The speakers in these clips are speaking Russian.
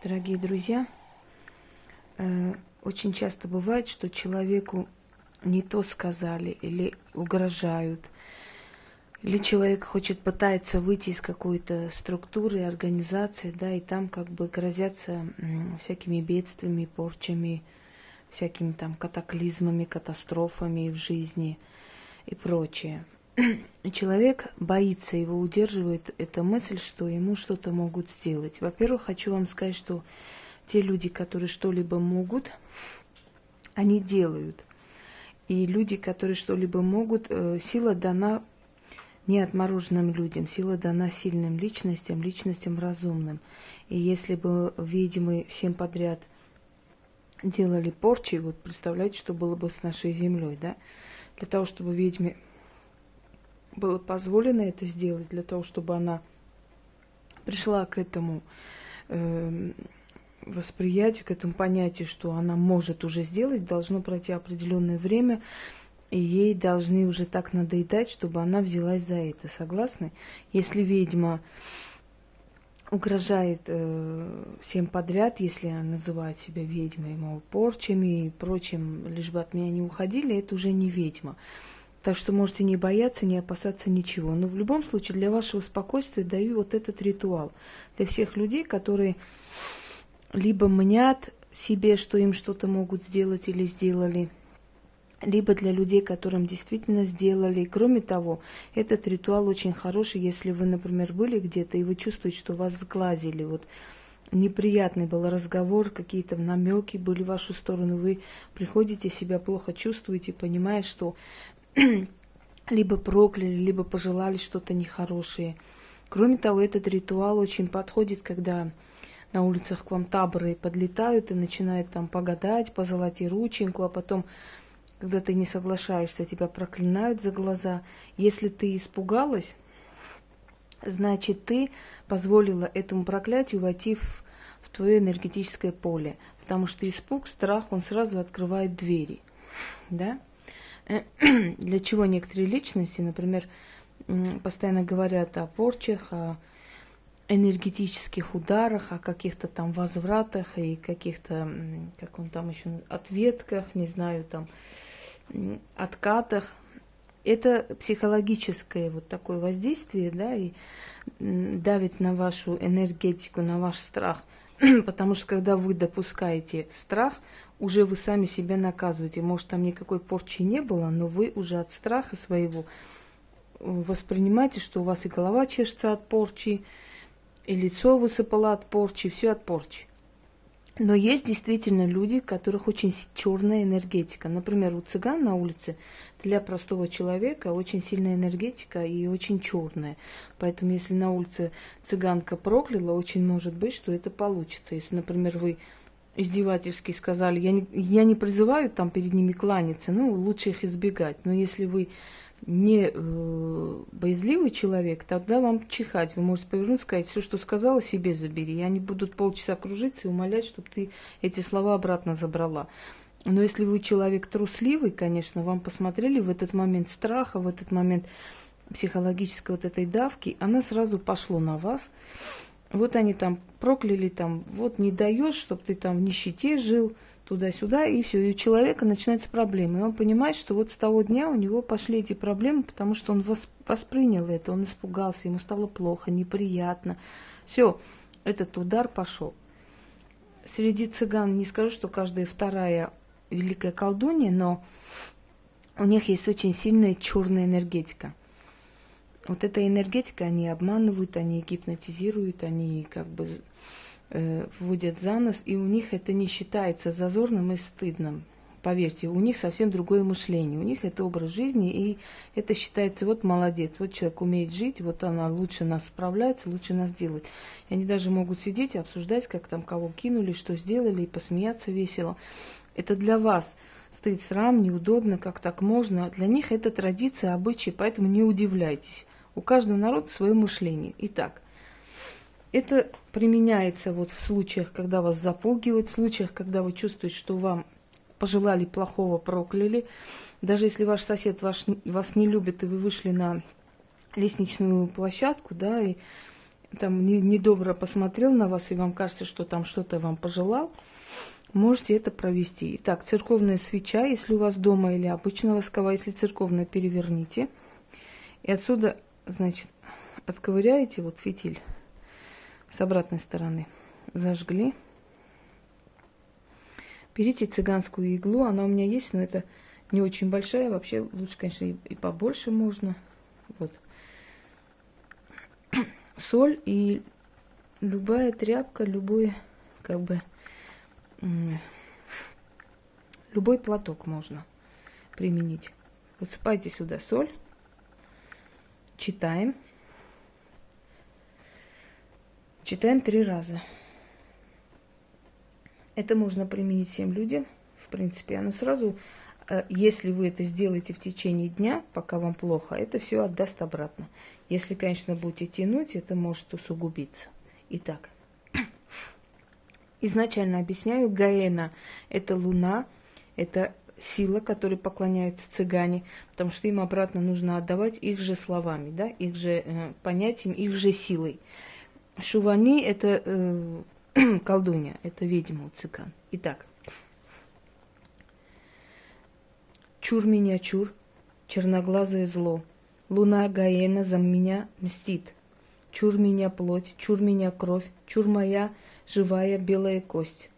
Дорогие друзья, э, очень часто бывает, что человеку не то сказали или угрожают, или человек хочет пытается выйти из какой-то структуры, организации, да, и там как бы грозятся всякими бедствиями, порчами, всякими там катаклизмами, катастрофами в жизни и прочее. Человек боится, его удерживает эта мысль, что ему что-то могут сделать. Во-первых, хочу вам сказать, что те люди, которые что-либо могут, они делают. И люди, которые что-либо могут, э, сила дана не отмороженным людям, сила дана сильным личностям, личностям разумным. И если бы ведьмы всем подряд делали порчи, вот представляете, что было бы с нашей землей, да? Для того, чтобы ведьме было позволено это сделать, для того, чтобы она пришла к этому э, восприятию, к этому понятию, что она может уже сделать, должно пройти определенное время, и ей должны уже так надоедать, чтобы она взялась за это. Согласны? Если ведьма угрожает э, всем подряд, если она называет себя ведьмой, мол, порчами и прочим, лишь бы от меня не уходили, это уже не ведьма. Так что можете не бояться, не опасаться ничего. Но в любом случае для вашего спокойствия даю вот этот ритуал. Для всех людей, которые либо мнят себе, что им что-то могут сделать или сделали, либо для людей, которым действительно сделали. Кроме того, этот ритуал очень хороший, если вы, например, были где-то, и вы чувствуете, что вас сглазили, вот неприятный был разговор, какие-то намеки были в вашу сторону, вы приходите, себя плохо чувствуете, понимая, что либо прокляли, либо пожелали что-то нехорошее. Кроме того, этот ритуал очень подходит, когда на улицах к вам таборы подлетают и начинают там погадать, пожелать и рученьку, а потом когда ты не соглашаешься, тебя проклинают за глаза. Если ты испугалась, значит ты позволила этому проклятию войти в, в твое энергетическое поле. Потому что испуг, страх, он сразу открывает двери. Да? Для чего некоторые личности, например, постоянно говорят о порчах, о энергетических ударах, о каких-то там возвратах и каких-то, как он там еще, ответках, не знаю, там, откатах. Это психологическое вот такое воздействие, да, и давит на вашу энергетику, на ваш страх. Потому что когда вы допускаете страх, уже вы сами себя наказываете. Может, там никакой порчи не было, но вы уже от страха своего воспринимаете, что у вас и голова чешется от порчи, и лицо высыпало от порчи, все от порчи. Но есть действительно люди, у которых очень черная энергетика. Например, у цыган на улице для простого человека очень сильная энергетика и очень черная. Поэтому если на улице цыганка прокляла, очень может быть, что это получится. Если, например, вы издевательски сказали, я не, я не призываю там перед ними кланяться, ну, лучше их избегать. Но если вы не э, боязливый человек, тогда вам чихать. Вы можете повернуться и сказать, все, что сказала, себе забери. И они будут полчаса кружиться и умолять, чтобы ты эти слова обратно забрала. Но если вы человек трусливый, конечно, вам посмотрели в этот момент страха, в этот момент психологической вот этой давки, она сразу пошло на вас. Вот они там прокляли, там, вот не даешь, чтобы ты там в нищете жил, туда-сюда, и все, и у человека начинаются проблемы. И он понимает, что вот с того дня у него пошли эти проблемы, потому что он воспринял это, он испугался, ему стало плохо, неприятно. Все, этот удар пошел. Среди цыган не скажу, что каждая вторая великая колдунья, но у них есть очень сильная черная энергетика. Вот эта энергетика, они обманывают, они гипнотизируют, они как бы вводят за нос, и у них это не считается зазорным и стыдным. Поверьте, у них совсем другое мышление, у них это образ жизни, и это считается, вот молодец, вот человек умеет жить, вот она лучше нас справляется, лучше нас делает. И они даже могут сидеть и обсуждать, как там кого кинули, что сделали, и посмеяться весело. Это для вас стыд, срам, неудобно, как так можно. Для них это традиция, обычаи, поэтому не удивляйтесь. У каждого народа свое мышление. Итак, это применяется вот в случаях, когда вас запугивают, в случаях, когда вы чувствуете, что вам пожелали плохого, прокляли. Даже если ваш сосед ваш, вас не любит, и вы вышли на лестничную площадку, да, и там недобро посмотрел на вас, и вам кажется, что там что-то вам пожелал, можете это провести. Итак, церковная свеча, если у вас дома или обычная восковая, если церковная, переверните. И отсюда, значит, отковыряете вот фитиль с обратной стороны. Зажгли. Берите цыганскую иглу, она у меня есть, но это не очень большая, вообще лучше, конечно, и, побольше можно. Вот. Соль и любая тряпка, любой, как бы, любой платок можно применить. Высыпайте сюда соль, читаем. Читаем три раза. Это можно применить всем людям, в принципе. Оно сразу, э, если вы это сделаете в течение дня, пока вам плохо, это все отдаст обратно. Если, конечно, будете тянуть, это может усугубиться. Итак, изначально объясняю, Гаэна – это луна, это сила, которой поклоняются цыгане, потому что им обратно нужно отдавать их же словами, да, их же э, понятием, их же силой. Шувани – это э, колдунья, это ведьма цыган. Итак, чур меня чур, черноглазое зло, луна Гаена за меня мстит. Чур меня плоть, чур меня кровь, чур моя живая белая кость.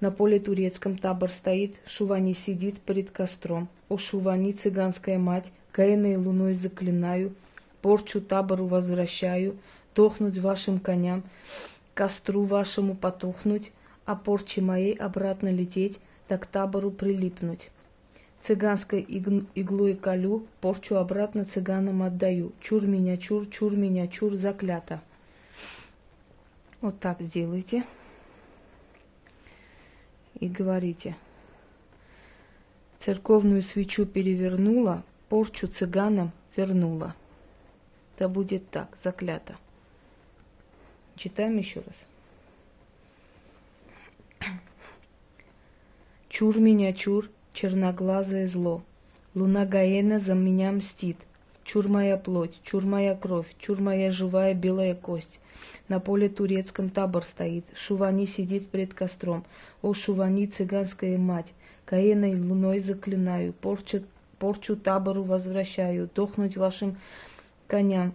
На поле турецком табор стоит, Шувани сидит перед костром. О, Шувани, цыганская мать, Гаэной луной заклинаю, порчу табору возвращаю, дохнуть вашим коням, костру вашему потухнуть, а порче моей обратно лететь, так табору прилипнуть. Цыганской иглой колю, порчу обратно цыганам отдаю. Чур меня, чур, чур меня, чур, заклято. Вот так сделайте. И говорите. Церковную свечу перевернула, порчу цыганам вернула. Да будет так, заклято. Читаем еще раз. Чур меня, чур, черноглазое зло. Луна Гаена за меня мстит. Чур моя плоть, чур моя кровь, чур моя живая белая кость. На поле турецком табор стоит, Шувани сидит пред костром. О, Шувани, цыганская мать, Каеной луной заклинаю, порчу, порчу табору возвращаю, дохнуть вашим коням,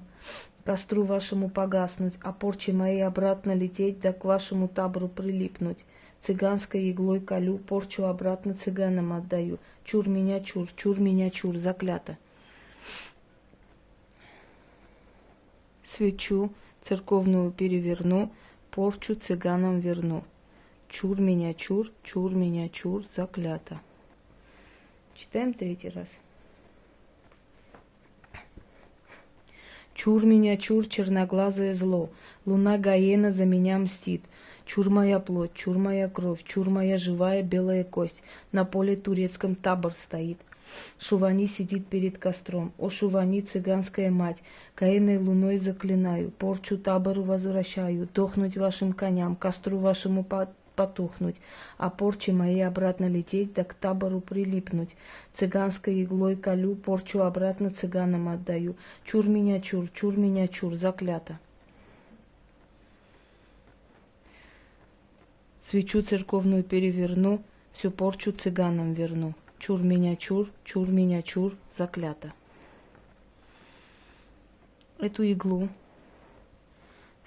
костру вашему погаснуть, а порче моей обратно лететь, да к вашему табору прилипнуть. Цыганской иглой колю, порчу обратно цыганам отдаю. Чур меня, чур, чур меня, чур, заклято. Свечу церковную переверну, порчу цыганам верну. Чур меня, чур, чур меня, чур, заклято. Читаем третий раз. Чур меня, чур, черноглазое зло, луна Гаена за меня мстит. Чур моя плоть, чур моя кровь, чур моя живая белая кость. На поле турецком табор стоит. Шувани сидит перед костром. О, Шувани, цыганская мать, Каиной луной заклинаю, порчу табору возвращаю, дохнуть вашим коням, костру вашему потухнуть, а порчи моей обратно лететь, да к табору прилипнуть. Цыганской иглой колю, порчу обратно цыганам отдаю. Чур меня, чур, чур меня, чур, заклято. Свечу церковную переверну, всю порчу цыганам верну. Чур меня, чур, чур меня, чур, заклято. Эту иглу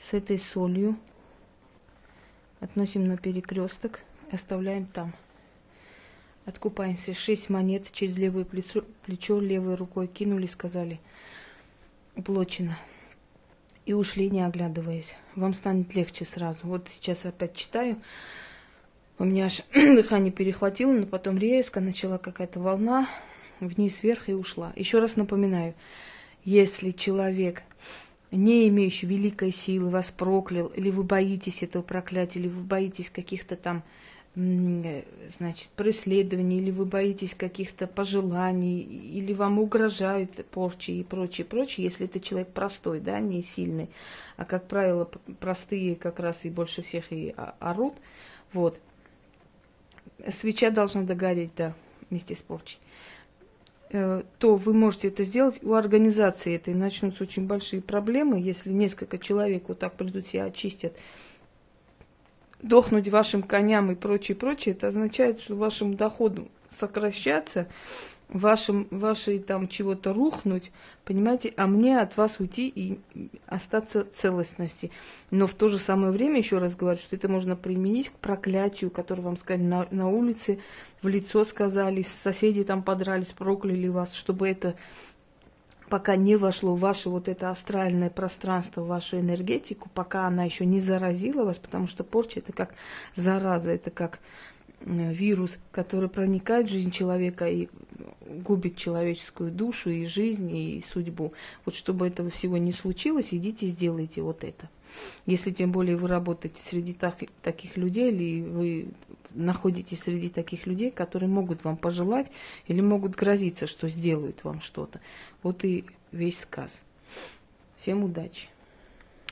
с этой солью относим на перекресток оставляем там. Откупаемся. Шесть монет через левое плечо, плечо левой рукой кинули, сказали, уплочено. И ушли, не оглядываясь. Вам станет легче сразу. Вот сейчас опять читаю. У меня аж дыхание перехватило, но потом резко начала какая-то волна вниз, вверх и ушла. Еще раз напоминаю, если человек не имеющий великой силы, вас проклял, или вы боитесь этого проклятия, или вы боитесь каких-то там, значит, преследований, или вы боитесь каких-то пожеланий, или вам угрожают порчи и прочее, прочее, если это человек простой, да, не сильный, а, как правило, простые как раз и больше всех и орут, вот. Свеча должна догореть, да, вместе с порчей. Э, то вы можете это сделать. У организации этой начнутся очень большие проблемы, если несколько человек вот так придут себя очистят, дохнуть вашим коням и прочее, прочее, это означает, что вашим доходом сокращаться, вашим, вашей там чего-то рухнуть, понимаете, а мне от вас уйти и остаться целостности. Но в то же самое время, еще раз говорю, что это можно применить к проклятию, которое вам сказали на, на улице, в лицо сказали, соседи там подрались, прокляли вас, чтобы это пока не вошло в ваше вот это астральное пространство, в вашу энергетику, пока она еще не заразила вас, потому что порча это как зараза, это как вирус, который проникает в жизнь человека и губит человеческую душу и жизнь и судьбу. Вот чтобы этого всего не случилось, идите и сделайте вот это. Если тем более вы работаете среди так, таких людей, или вы находитесь среди таких людей, которые могут вам пожелать или могут грозиться, что сделают вам что-то. Вот и весь сказ. Всем удачи!